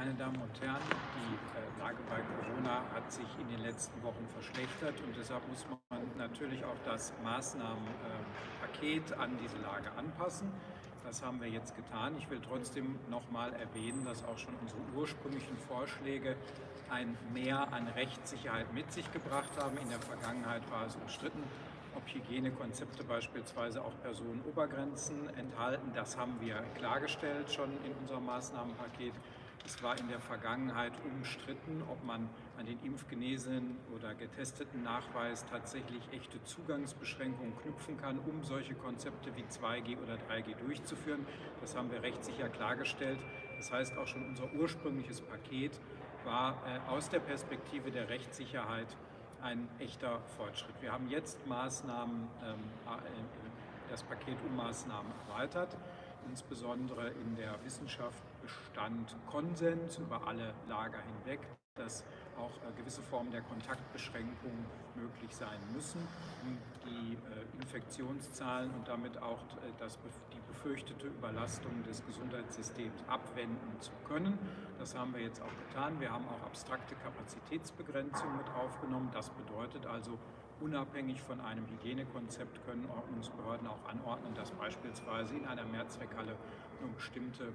Meine Damen und Herren, die äh, Lage bei Corona hat sich in den letzten Wochen verschlechtert und deshalb muss man natürlich auch das Maßnahmenpaket an diese Lage anpassen. Das haben wir jetzt getan. Ich will trotzdem noch mal erwähnen, dass auch schon unsere ursprünglichen Vorschläge ein Mehr an Rechtssicherheit mit sich gebracht haben. In der Vergangenheit war es umstritten, ob Hygienekonzepte beispielsweise auch Personenobergrenzen enthalten. Das haben wir klargestellt schon in unserem Maßnahmenpaket. Es war in der Vergangenheit umstritten, ob man an den impfgenesenen oder getesteten Nachweis tatsächlich echte Zugangsbeschränkungen knüpfen kann, um solche Konzepte wie 2G oder 3G durchzuführen. Das haben wir rechtssicher klargestellt. Das heißt, auch schon unser ursprüngliches Paket war äh, aus der Perspektive der Rechtssicherheit ein echter Fortschritt. Wir haben jetzt Maßnahmen, ähm, äh, das Paket um Maßnahmen erweitert. Insbesondere in der Wissenschaft bestand Konsens über alle Lager hinweg, dass auch äh, gewisse Formen der Kontaktbeschränkung möglich sein müssen, um die äh, Infektionszahlen und damit auch äh, das, die befürchtete Überlastung des Gesundheitssystems abwenden zu können. Das haben wir jetzt auch getan. Wir haben auch abstrakte Kapazitätsbegrenzung mit aufgenommen. Das bedeutet also, unabhängig von einem Hygienekonzept können Ordnungsbehörden auch anordnen, dass beispielsweise in einer Mehrzweckhalle nur bestimmte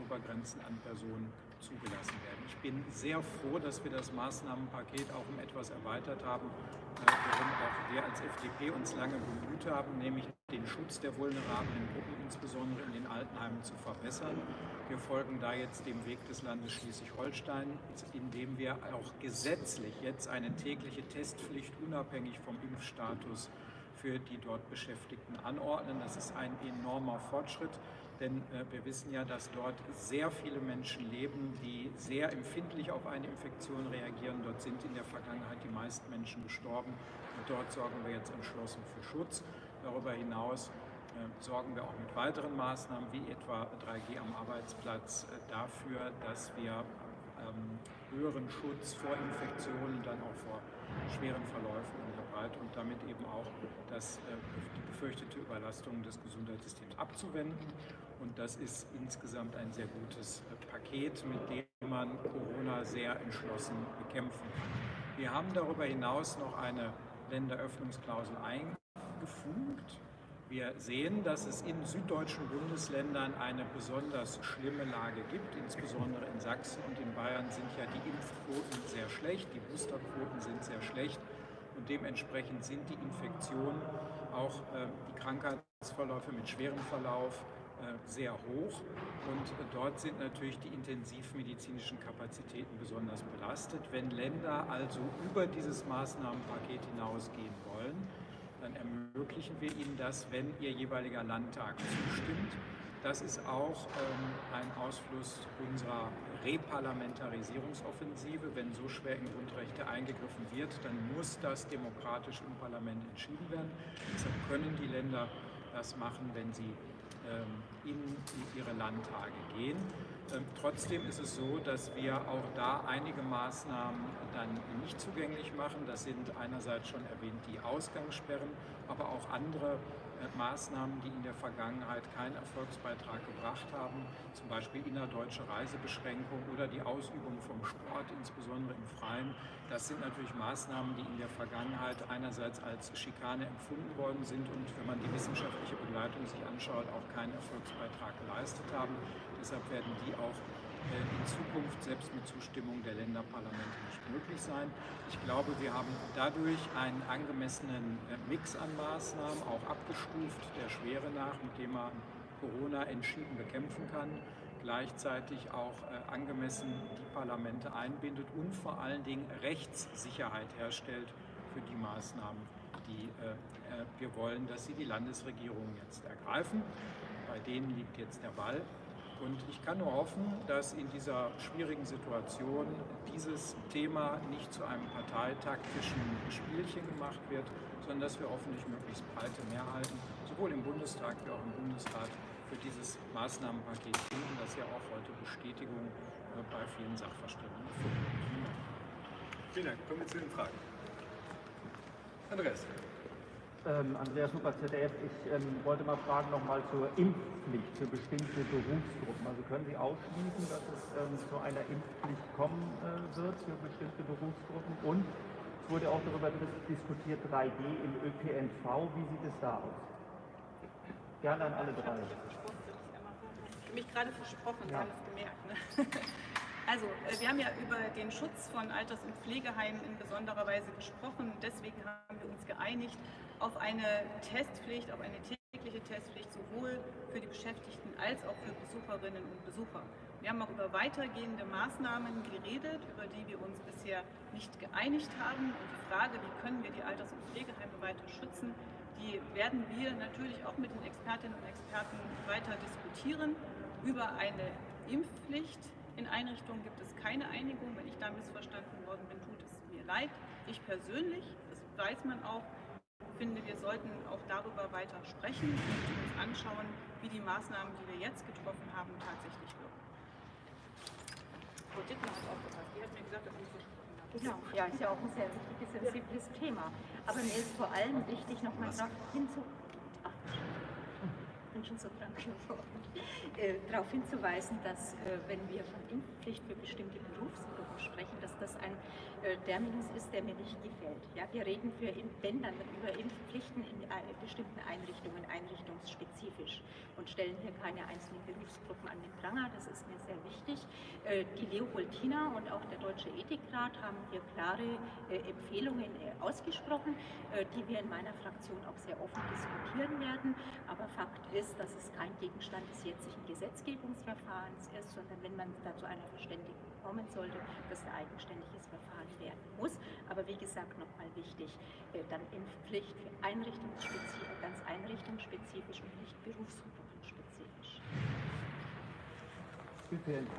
Obergrenzen an Personen zugelassen werden. Ich bin sehr froh, dass wir das Maßnahmenpaket auch um etwas erweitert haben, äh, worum auch wir als FDP uns lange bemüht haben, nämlich den Schutz der vulnerablen Gruppen, insbesondere in den Altenheimen, zu verbessern. Wir folgen da jetzt dem Weg des Landes Schleswig-Holstein, indem wir auch gesetzlich jetzt eine tägliche Testpflicht unabhängig vom Impfstatus für die dort Beschäftigten anordnen. Das ist ein enormer Fortschritt, denn äh, wir wissen ja, dass dort sehr viele Menschen leben, die sehr empfindlich auf eine Infektion reagieren. Dort sind in der Vergangenheit die meisten Menschen gestorben und dort sorgen wir jetzt entschlossen für Schutz. Darüber hinaus äh, sorgen wir auch mit weiteren Maßnahmen wie etwa 3G am Arbeitsplatz äh, dafür, dass wir ähm, höheren Schutz vor Infektionen, dann auch vor schweren Verläufen der Breite und damit eben auch das, äh, die befürchtete Überlastung des Gesundheitssystems abzuwenden. Und das ist insgesamt ein sehr gutes äh, Paket, mit dem man Corona sehr entschlossen bekämpfen kann. Wir haben darüber hinaus noch eine Länderöffnungsklausel eingefügt wir sehen, dass es in süddeutschen Bundesländern eine besonders schlimme Lage gibt. Insbesondere in Sachsen und in Bayern sind ja die Impfquoten sehr schlecht, die Boosterquoten sind sehr schlecht und dementsprechend sind die Infektionen, auch äh, die Krankheitsverläufe mit schwerem Verlauf, sehr hoch und äh, dort sind natürlich die intensivmedizinischen Kapazitäten besonders belastet. Wenn Länder also über dieses Maßnahmenpaket hinausgehen wollen, dann ermöglichen wir Ihnen das, wenn Ihr jeweiliger Landtag zustimmt. Das ist auch ähm, ein Ausfluss unserer Reparlamentarisierungsoffensive. Wenn so schwer in Grundrechte eingegriffen wird, dann muss das demokratisch im Parlament entschieden werden. Deshalb können die Länder das machen, wenn sie in ihre Landtage gehen. Ähm, trotzdem ist es so, dass wir auch da einige Maßnahmen dann nicht zugänglich machen. Das sind einerseits schon erwähnt die Ausgangssperren, aber auch andere äh, Maßnahmen, die in der Vergangenheit keinen Erfolgsbeitrag gebracht haben, zum Beispiel innerdeutsche Reisebeschränkung oder die Ausübung vom Sport, insbesondere im Freien. Das sind natürlich Maßnahmen, die in der Vergangenheit einerseits als Schikane empfunden worden sind und wenn man die wissenschaftliche Begleitung sich anschaut, auch keinen Erfolgsbeitrag geleistet haben. Deshalb werden die auch in Zukunft selbst mit Zustimmung der Länderparlamente nicht möglich sein. Ich glaube, wir haben dadurch einen angemessenen äh, Mix an Maßnahmen, auch abgestuft der Schwere nach, mit dem man Corona entschieden bekämpfen kann, gleichzeitig auch äh, angemessen die Parlamente einbindet und vor allen Dingen Rechtssicherheit herstellt für die Maßnahmen, die wir wollen, dass sie die Landesregierungen jetzt ergreifen. Bei denen liegt jetzt der Ball. Und ich kann nur hoffen, dass in dieser schwierigen Situation dieses Thema nicht zu einem parteitaktischen Spielchen gemacht wird, sondern dass wir hoffentlich möglichst breite Mehrheiten, sowohl im Bundestag wie auch im Bundesrat, für dieses Maßnahmenpaket finden, das ja auch heute Bestätigung äh, bei vielen Sachverständigen gefunden hat. Vielen Dank. Kommen wir zu den Fragen. Andreas. Ähm, Andreas Huber, ZDF. Ich ähm, wollte mal fragen nochmal zur Impfpflicht für bestimmte Berufsgruppen. Also können Sie ausschließen, dass es ähm, zu einer Impfpflicht kommen äh, wird für bestimmte Berufsgruppen? Und es wurde auch darüber diskutiert, 3G im ÖPNV. Wie sieht es da aus? Gerne an alle drei. Ich habe mich gerade versprochen, Sie haben es gemerkt. Ne? Also, äh, wir haben ja über den Schutz von Alters- und Pflegeheimen in besonderer Weise gesprochen. Deswegen haben wir uns geeinigt auf eine Testpflicht, auf eine tägliche Testpflicht sowohl für die Beschäftigten als auch für Besucherinnen und Besucher. Wir haben auch über weitergehende Maßnahmen geredet, über die wir uns bisher nicht geeinigt haben. Und die Frage, wie können wir die Alters- und Pflegeheime weiter schützen, die werden wir natürlich auch mit den Expertinnen und Experten weiter diskutieren. Über eine Impfpflicht in Einrichtungen gibt es keine Einigung. Wenn ich da missverstanden worden bin, tut es mir leid. Ich persönlich, das weiß man auch, finde, wir sollten auch darüber weiter sprechen und uns anschauen, wie die Maßnahmen, die wir jetzt getroffen haben, tatsächlich wirken. Frau Dittmer hat auch gefragt. Die hat mir gesagt, dass ich so Genau, ja, ist ja auch ein sehr wichtiges, sensibles Thema. Aber mir ist vor allem wichtig, nochmal darauf hinzu... So krank geworden. Äh, darauf hinzuweisen, dass äh, wenn wir von Impfpflicht für bestimmte Berufsgruppen sprechen, dass das ein äh, Terminus ist, der mir nicht gefällt. Ja, wir reden für wenn dann über Impfpflichten in äh, bestimmten Einrichtungen, einrichtungsspezifisch und stellen hier keine einzelnen Berufsgruppen an den Pranger. Das ist mir sehr wichtig. Äh, die Leopoldina und auch der Deutsche Ethikrat haben hier klare Empfehlungen ausgesprochen, die wir in meiner Fraktion auch sehr offen diskutieren werden. Aber Fakt ist, dass es kein Gegenstand des jetzigen Gesetzgebungsverfahrens ist, sondern wenn man da zu einer Verständigung kommen sollte, dass ein eigenständiges Verfahren werden muss. Aber wie gesagt, nochmal wichtig, äh, dann Impfpflicht für einrichtungsspezifisch, ganz einrichtungsspezifisch und nicht berufsgruppenspezifisch. ÖPNV,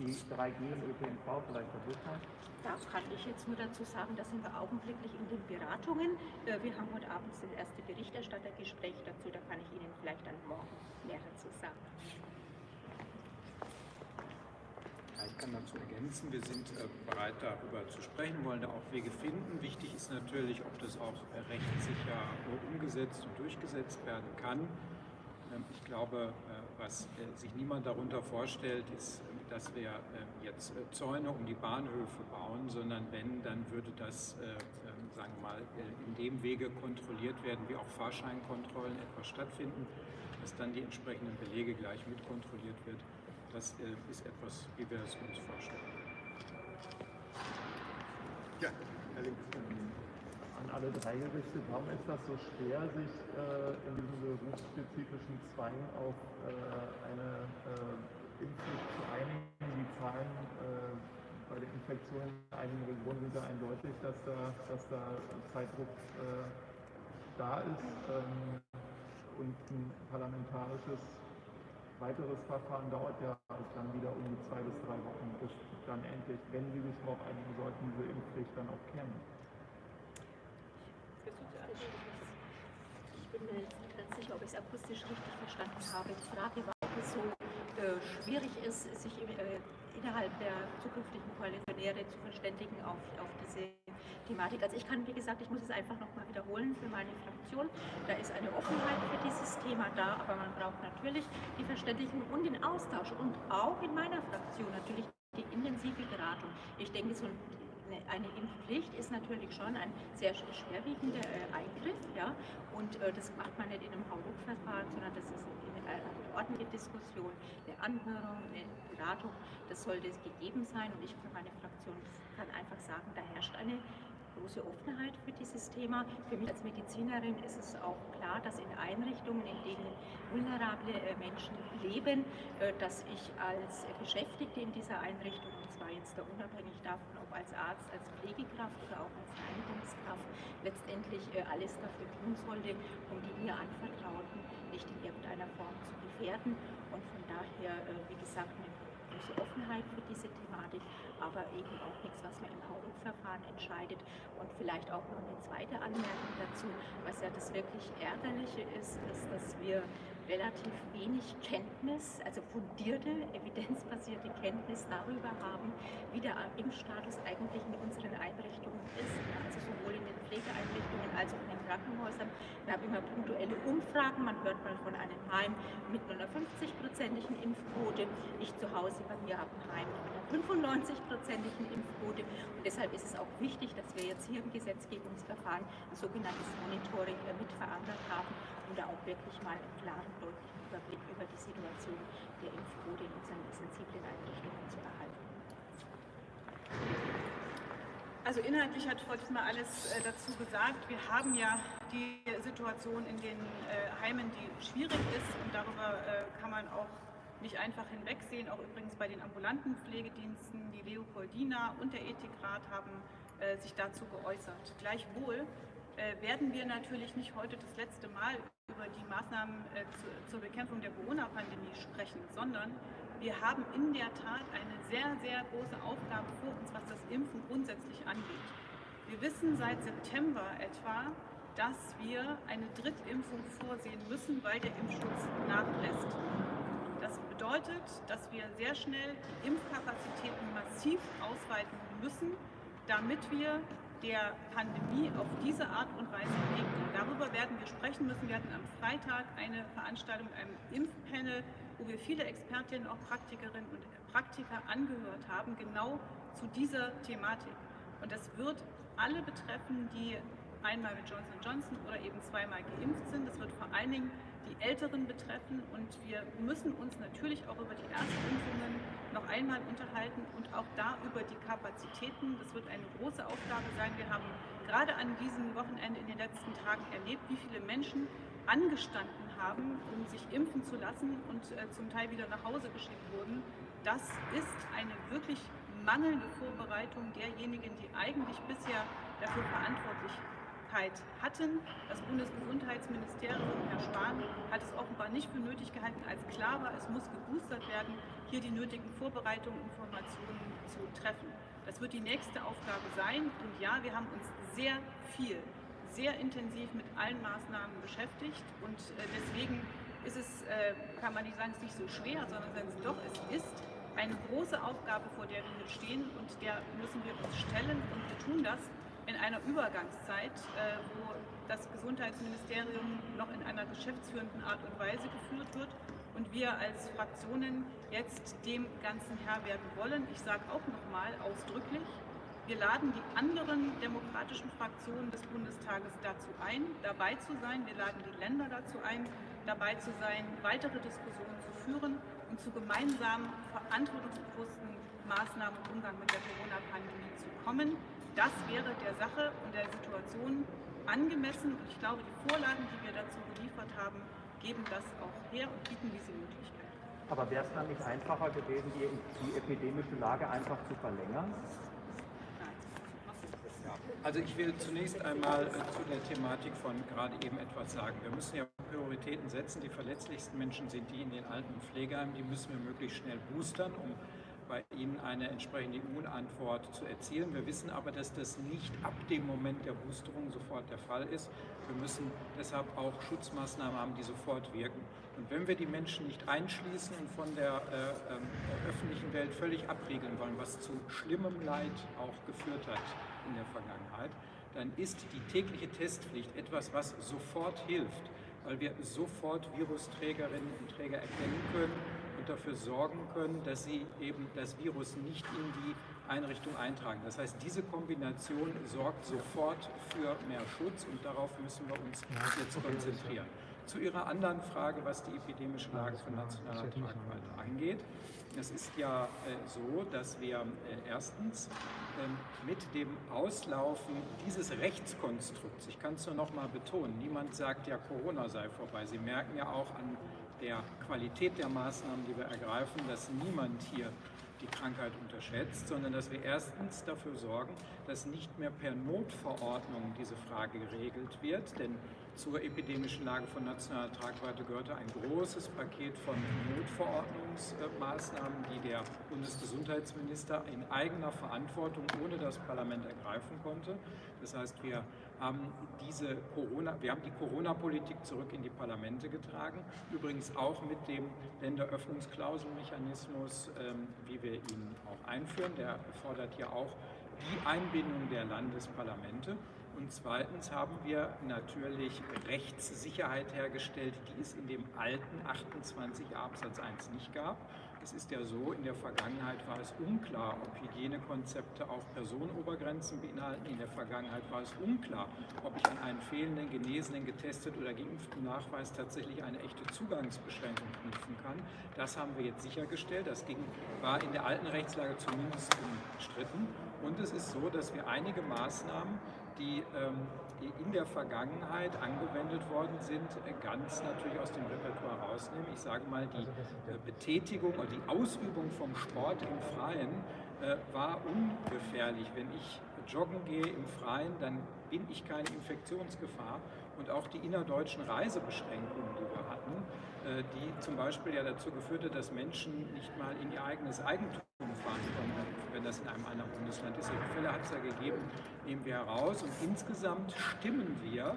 die 3G im ÖPNV, vielleicht Herr Buchmann. Da kann ich jetzt nur dazu sagen, da sind wir augenblicklich in den Beratungen. Äh, wir haben heute Abend das erste Berichterstattergespräch dazu, da kann ich Ihnen vielleicht dann morgen mehr dazu sagen. Ich kann dazu ergänzen, wir sind äh, bereit darüber zu sprechen, wollen da auch Wege finden. Wichtig ist natürlich, ob das auch äh, rechtssicher umgesetzt und durchgesetzt werden kann. Ähm, ich glaube, was sich niemand darunter vorstellt, ist dass wir äh, jetzt äh, Zäune um die Bahnhöfe bauen, sondern wenn, dann würde das, äh, ähm, sagen wir mal, in dem Wege kontrolliert werden, wie auch Fahrscheinkontrollen etwa stattfinden, dass dann die entsprechenden Belege gleich mitkontrolliert wird. Das ist etwas, wie wir es uns vorstellen. Ja, Herr Links. An alle drei gerichtet, warum ist das so schwer, sich in diesem berufsspezifischen Zwang auf eine Impfpflicht zu einigen. Die Zahlen äh, bei der Infektion in einigen Regionen sind ja eindeutig, dass da, dass da Zeitdruck äh, da ist ähm, und ein parlamentarisches weiteres Verfahren dauert ja dann wieder um die zwei bis drei Wochen, bis dann endlich, wenn Sie sich darauf einigen sollten, diese Impfpflicht dann auch käme. Ich bin mir jetzt nicht ganz sicher, ob ich es akustisch richtig verstanden habe. Die Frage war, ob es so äh, schwierig ist, sich äh, innerhalb der zukünftigen Koalitionäre zu verständigen auf, auf diese Thematik. Also ich kann, wie gesagt, ich muss es einfach nochmal wiederholen für meine Fraktion. Da ist eine Offenheit für dieses Thema da, aber man braucht natürlich die Verständigung und den Austausch und auch in meiner Fraktion natürlich die intensive Beratung. Ich denke, so eine Impfpflicht ist natürlich schon ein sehr schwerwiegender äh, Eingriff, ja, und äh, das macht man nicht in einem Hauruck-Verfahren, sondern das ist eine ordentliche Diskussion, eine Anhörung, eine Beratung, das sollte gegeben sein. Und ich für meine Fraktion kann einfach sagen, da herrscht eine große Offenheit für dieses Thema. Für mich als Medizinerin ist es auch klar, dass in Einrichtungen, in denen vulnerable äh, Menschen leben, äh, dass ich als Beschäftigte in dieser Einrichtung, und zwar jetzt da unabhängig davon, ob als Arzt, als Pflegekraft oder auch als Reinigungskraft, letztendlich äh, alles dafür tun sollte, um die mir anvertrauten nicht in irgendeiner Form zu gefährden. Und von daher, wie gesagt, eine große Offenheit für diese Thematik, aber eben auch nichts, was man im Hauruck-Verfahren entscheidet. Und vielleicht auch noch eine zweite Anmerkung dazu, was ja das wirklich Ärgerliche ist, ist, dass wir relativ wenig Kenntnis, also fundierte, evidenzbasierte Kenntnis darüber haben, wie der Impfstatus eigentlich in unseren Einrichtungen ist, also sowohl in den Pflegeeinrichtungen als auch in den Krankenhäusern. Wir haben immer punktuelle Umfragen, man hört mal von einem Heim mit einer 50-prozentigen Impfquote. Ich zu Hause bei mir habe ein Heim mit einer 95-prozentigen Impfquote und deshalb ist es auch wichtig, dass wir jetzt hier im Gesetzgebungsverfahren ein sogenanntes Monitoring mit verankert haben, um da auch wirklich mal einen klaren, deutlichen Überblick über die Situation der Impfquote in unseren sensiblen Einrichtungen zu erhalten. Also inhaltlich hat Frau Dittmar alles äh, dazu gesagt. Wir haben ja die Situation in den äh, Heimen, die schwierig ist und darüber äh, kann man auch nicht einfach hinwegsehen. Auch übrigens bei den ambulanten Pflegediensten, die Leopoldina und der Ethikrat haben äh, sich dazu geäußert. Gleichwohl werden wir natürlich nicht heute das letzte Mal über die Maßnahmen äh, zu, zur Bekämpfung der Corona-Pandemie sprechen, sondern wir haben in der Tat eine sehr, sehr große Aufgabe vor uns, was das Impfen grundsätzlich angeht. Wir wissen seit September etwa, dass wir eine Drittimpfung vorsehen müssen, weil der Impfschutz nachlässt. Das bedeutet, dass wir sehr schnell die Impfkapazitäten massiv ausweiten müssen, damit wir der Pandemie auf diese Art und Weise begegnen. Darüber werden wir sprechen müssen. Wir hatten am Freitag eine Veranstaltung mit einem Impfpanel, wo wir viele Expertinnen, auch Praktikerinnen und Praktiker angehört haben, genau zu dieser Thematik. Und das wird alle betreffen, die einmal mit Johnson Johnson oder eben zweimal geimpft sind. Das wird vor allen Dingen die Älteren betreffen und wir müssen uns natürlich auch über die Erstimpfungen noch einmal unterhalten und auch da über die Kapazitäten. Das wird eine große Aufgabe sein. Wir haben gerade an diesem Wochenende in den letzten Tagen erlebt, wie viele Menschen angestanden haben, um sich impfen zu lassen und äh, zum Teil wieder nach Hause geschickt wurden. Das ist eine wirklich mangelnde Vorbereitung derjenigen, die eigentlich bisher dafür verantwortlich hatten. Das Bundesgesundheitsministerium, Herr Spahn, hat es offenbar nicht für nötig gehalten, als klar war, es muss geboostert werden, hier die nötigen Vorbereitungen, und Informationen zu treffen. Das wird die nächste Aufgabe sein. Und ja, wir haben uns sehr viel, sehr intensiv mit allen Maßnahmen beschäftigt. Und äh, deswegen ist es, äh, kann man nicht sagen, es ist nicht so schwer, sondern doch, es ist eine große Aufgabe, vor der wir hier stehen und der müssen wir uns stellen und wir tun das in einer Übergangszeit, äh, wo das Gesundheitsministerium noch in einer geschäftsführenden Art und Weise geführt wird und wir als Fraktionen jetzt dem Ganzen Herr werden wollen. Ich sage auch nochmal ausdrücklich, wir laden die anderen demokratischen Fraktionen des Bundestages dazu ein, dabei zu sein. Wir laden die Länder dazu ein, dabei zu sein, weitere Diskussionen zu führen und zu gemeinsamen verantwortungsbewussten Maßnahmen im Umgang mit der Corona-Pandemie zu kommen das wäre der Sache und der Situation angemessen. Und ich glaube, die Vorlagen, die wir dazu geliefert haben, geben das auch her und bieten diese Möglichkeit. Aber wäre es dann nicht einfacher gewesen, die, die epidemische Lage einfach zu verlängern? Also ich will zunächst einmal äh, zu der Thematik von gerade eben etwas sagen. Wir müssen ja Prioritäten setzen. Die verletzlichsten Menschen sind die in den alten Pflegeheimen. Die müssen wir möglichst schnell boostern, um bei Ihnen eine entsprechende Immunantwort zu erzielen. Wir wissen aber, dass das nicht ab dem Moment der Boosterung sofort der Fall ist. Wir müssen deshalb auch Schutzmaßnahmen haben, die sofort wirken. Und wenn wir die Menschen nicht einschließen und von der äh, äh, öffentlichen Welt völlig abriegeln wollen, was zu schlimmem Leid auch geführt hat in der Vergangenheit, dann ist die tägliche Testpflicht etwas, was sofort hilft, weil wir sofort Virusträgerinnen und Träger erkennen können dafür sorgen können, dass sie eben das Virus nicht in die Einrichtung eintragen. Das heißt, diese Kombination sorgt sofort für mehr Schutz und darauf müssen wir uns jetzt konzentrieren. Zu Ihrer anderen Frage, was die epidemische Lage von nationaler Tragweite angeht. Es ist ja äh, so, dass wir äh, erstens äh, mit dem Auslaufen dieses Rechtskonstrukts, ich kann es nur noch mal betonen, niemand sagt ja, Corona sei vorbei. Sie merken ja auch an der Qualität der Maßnahmen, die wir ergreifen, dass niemand hier die Krankheit unterschätzt, sondern dass wir erstens dafür sorgen, dass nicht mehr per Notverordnung diese Frage geregelt wird, denn zur epidemischen Lage von nationaler Tragweite gehörte ein großes Paket von Notverordnungsmaßnahmen, die der Bundesgesundheitsminister in eigener Verantwortung ohne das Parlament ergreifen konnte. Das heißt, wir haben diese Corona, wir haben die Corona-Politik zurück in die Parlamente getragen, übrigens auch mit dem Länderöffnungsklauselmechanismus, ähm, wie wir ihn auch einführen. Der erfordert ja auch die Einbindung der Landesparlamente. Und zweitens haben wir natürlich Rechtssicherheit hergestellt, die es in dem alten 28 Absatz 1 nicht gab. Es ist ja so, in der Vergangenheit war es unklar, ob Hygienekonzepte auch Personenobergrenzen beinhalten. In der Vergangenheit war es unklar, ob ich an einen fehlenden, genesenen, getestet oder geimpften Nachweis tatsächlich eine echte Zugangsbeschränkung knüpfen kann. Das haben wir jetzt sichergestellt. Das ging, war in der alten Rechtslage zumindest umstritten. Und es ist so, dass wir einige Maßnahmen die, ähm, die in der Vergangenheit angewendet worden sind, äh, ganz natürlich aus dem Repertoire rausnehmen. Ich sage mal, die äh, Betätigung oder die Ausübung vom Sport im Freien äh, war ungefährlich. Wenn ich joggen gehe im Freien, dann bin ich keine Infektionsgefahr. Und auch die innerdeutschen Reisebeschränkungen, die wir hatten, die zum Beispiel ja dazu geführt hat, dass Menschen nicht mal in ihr eigenes Eigentum fahren konnten, wenn das in einem anderen Bundesland ist. Solche Fälle hat es ja gegeben, nehmen wir heraus. Und insgesamt stimmen wir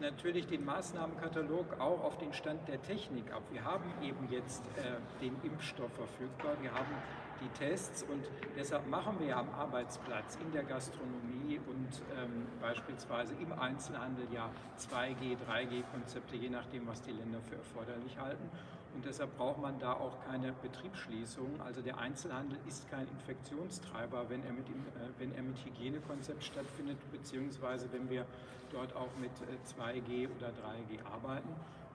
natürlich den Maßnahmenkatalog auch auf den Stand der Technik ab. Wir haben eben jetzt äh, den Impfstoff verfügbar, wir haben die Tests und deshalb machen wir am Arbeitsplatz in der Gastronomie und ähm, beispielsweise im Einzelhandel ja 2G, G-Konzepte, je nachdem, was die Länder für erforderlich halten. Und deshalb braucht man da auch keine Betriebsschließung. Also der Einzelhandel ist kein Infektionstreiber, wenn er mit, äh, wenn er mit Hygienekonzept stattfindet, beziehungsweise wenn wir dort auch mit 2G äh, oder 3G arbeiten.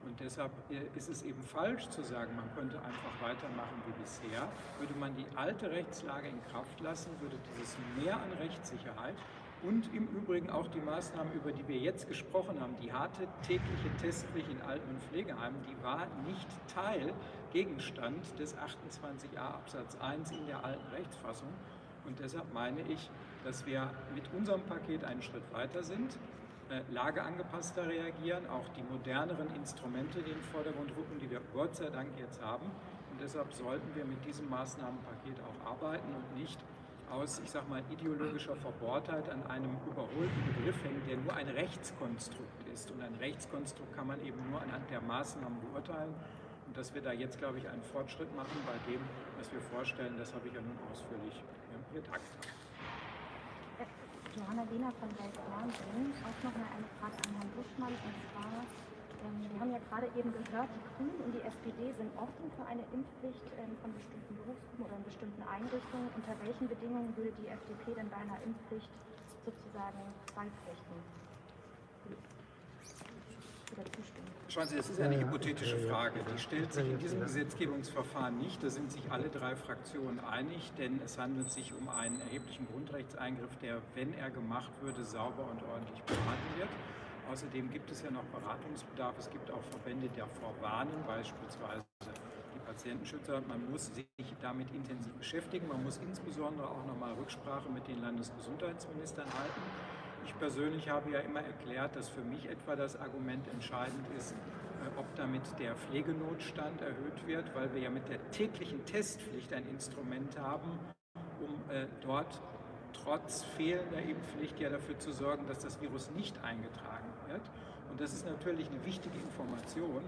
Und deshalb äh, ist es eben falsch zu sagen, man könnte einfach weitermachen wie bisher. Würde man die alte Rechtslage in Kraft lassen, würde dieses Mehr an Rechtssicherheit und im Übrigen auch die Maßnahmen, über die wir jetzt gesprochen haben, die harte tägliche Testpflicht in Alten- und Pflegeheimen, die war nicht Teil, Gegenstand des 28a Absatz 1 in der alten Rechtsfassung. Und deshalb meine ich, dass wir mit unserem Paket einen Schritt weiter sind, äh, lageangepasster reagieren, auch die moderneren Instrumente in den Vordergrund rücken, die wir Gott sei Dank jetzt haben. Und deshalb sollten wir mit diesem Maßnahmenpaket auch arbeiten und nicht aus, ich sag mal, ideologischer Verbohrtheit an einem überholten Begriff hängen, der nur ein Rechtskonstrukt ist. Und ein Rechtskonstrukt kann man eben nur anhand der Maßnahmen beurteilen. Und dass wir da jetzt, glaube ich, einen Fortschritt machen bei dem, was wir vorstellen, das habe ich ja nun ausführlich dargestellt. Johanna Lehner von Welt. Auch noch mal eine Frage an Herrn Buschmann. Und zwar wir haben ja gerade eben gehört, die Grünen und die SPD sind offen für eine Impfpflicht ähm, von bestimmten Berufsgruppen oder in bestimmten Einrichtungen. Unter welchen Bedingungen würde die FDP denn bei einer Impfpflicht sozusagen beipflichten? Oder zustimmen? Schauen Sie, das ist eine hypothetische Frage. Die stellt sich in diesem Gesetzgebungsverfahren nicht. Da sind sich alle drei Fraktionen einig, denn es handelt sich um einen erheblichen Grundrechtseingriff, der, wenn er gemacht würde, sauber und ordentlich beraten wird. Außerdem gibt es ja noch Beratungsbedarf. Es gibt auch Verbände, die davor warnen, beispielsweise die Patientenschützer. Man muss sich damit intensiv beschäftigen. Man muss insbesondere auch nochmal Rücksprache mit den Landesgesundheitsministern halten. Ich persönlich habe ja immer erklärt, dass für mich etwa das Argument entscheidend ist, äh, ob damit der Pflegenotstand erhöht wird, weil wir ja mit der täglichen Testpflicht ein Instrument haben, um äh, dort trotz fehlender Impfpflicht ja dafür zu sorgen, dass das Virus nicht eingetragen wird. Und das ist natürlich eine wichtige Information,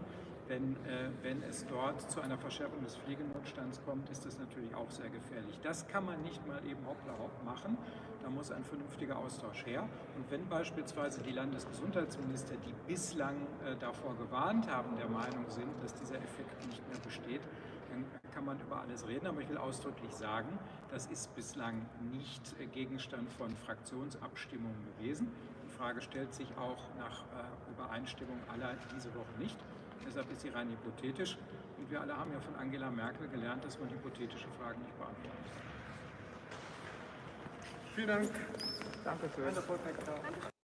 denn äh, wenn es dort zu einer Verschärfung des Pflegenotstands kommt, ist das natürlich auch sehr gefährlich. Das kann man nicht mal eben hoppla hopp machen. Da muss ein vernünftiger Austausch her. Und wenn beispielsweise die Landesgesundheitsminister, die bislang äh, davor gewarnt haben, der Meinung sind, dass dieser Effekt nicht mehr besteht, dann kann man über alles reden. Aber ich will ausdrücklich sagen, das ist bislang nicht äh, Gegenstand von Fraktionsabstimmungen gewesen. Frage stellt sich auch nach äh, Übereinstimmung aller diese Woche nicht. Deshalb ist sie rein hypothetisch. Und wir alle haben ja von Angela Merkel gelernt, dass man hypothetische Fragen nicht beantworten kann. Vielen Dank. Danke schön.